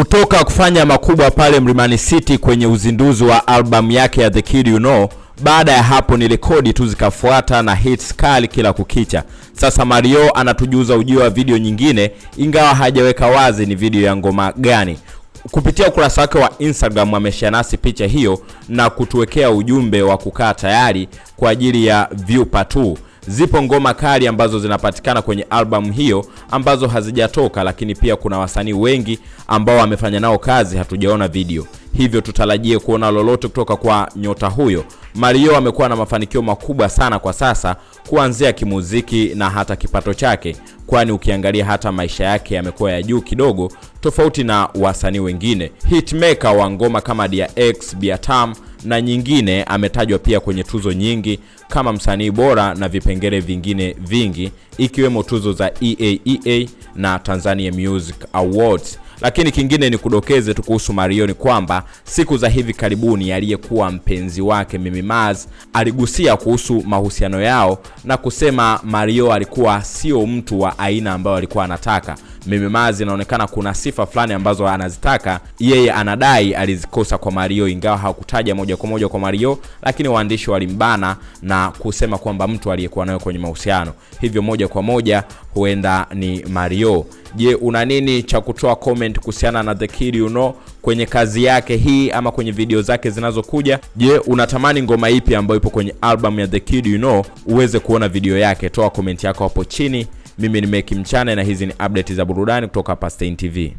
kutoka kufanya makubwa pale Mlimani City kwenye uzinduzi wa albamu yake ya The Kid You Know. Baada ya hapo ni rekodi tu zikafuata na hits kali kila kukicha. Sasa Mario anatujuza ujio wa video nyingine, ingawa hajaweka wazi ni video ya ngoma gani. Kupitia ukurasa wake wa Instagram ameshare nasi picha hiyo na kutuwekea ujumbe wa kukaa tayari kwa ajili ya view part 2. Zipo ngoma kali ambazo zinapatikana kwenye albamu hiyo ambazo hazijatoka, lakini pia kuna wasanii wengi ambao wamefanya nao kazi hatujaona video, hivyo tutarajie kuona lolote kutoka kwa nyota huyo. Mario amekuwa na mafanikio makubwa sana kwa sasa, kuanzia kimuziki na hata kipato chake, kwani ukiangalia hata maisha yake yamekuwa ya juu kidogo, tofauti na wasanii wengine. Hitmaker wa ngoma kama Dia X, Biatam na nyingine ametajwa pia kwenye tuzo nyingi kama msanii bora na vipengele vingine vingi ikiwemo tuzo za EAEA na Tanzania Music Awards. Lakini kingine ni kudokeze tu kuhusu Mario ni kwamba siku za hivi karibuni aliyekuwa mpenzi wake Mimi Maz aligusia kuhusu mahusiano yao na kusema Mario alikuwa sio mtu wa aina ambayo alikuwa anataka. Mimi Mazi inaonekana kuna sifa fulani ambazo anazitaka yeye, anadai alizikosa kwa Mario, ingawa hakutaja moja kwa moja kwa Mario, lakini waandishi walimbana na kusema kwamba mtu aliyekuwa nayo kwenye mahusiano, hivyo moja kwa moja huenda ni Mario. Je, una nini cha kutoa comment kuhusiana na The Kid You Know kwenye kazi yake hii ama kwenye video zake zinazokuja? Je, unatamani ngoma ipi ambayo ipo kwenye album ya The Kid You Know uweze kuona video yake? Toa comment yako hapo chini. Mimi ni Meki Mchana na hizi ni update za burudani kutoka hapa Stein TV.